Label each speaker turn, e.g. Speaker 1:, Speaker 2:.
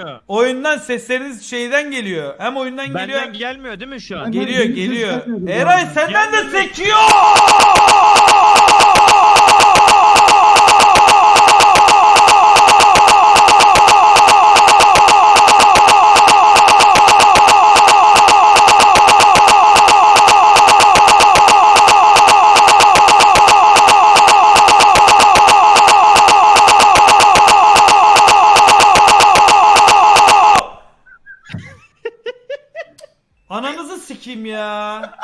Speaker 1: gelmiyor.
Speaker 2: Oyundan sesleriniz şeyden geliyor. Hem oyundan geliyor.
Speaker 1: Benden gelmiyor değil mi şu an?
Speaker 2: Geliyor geliyor. Eray senden de sekiyor. Ananızı sikeyim ya.